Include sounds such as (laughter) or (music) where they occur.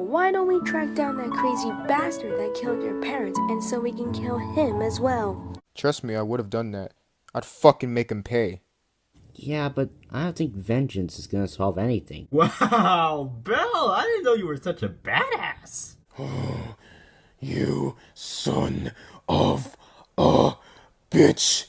why don't we track down that crazy bastard that killed your parents and so we can kill him as well? Trust me, I would have done that. I'd fucking make him pay. Yeah, but I don't think vengeance is gonna solve anything. (laughs) Wow, Bell! I didn't know you were such a badass. (gasps) you son of a bitch.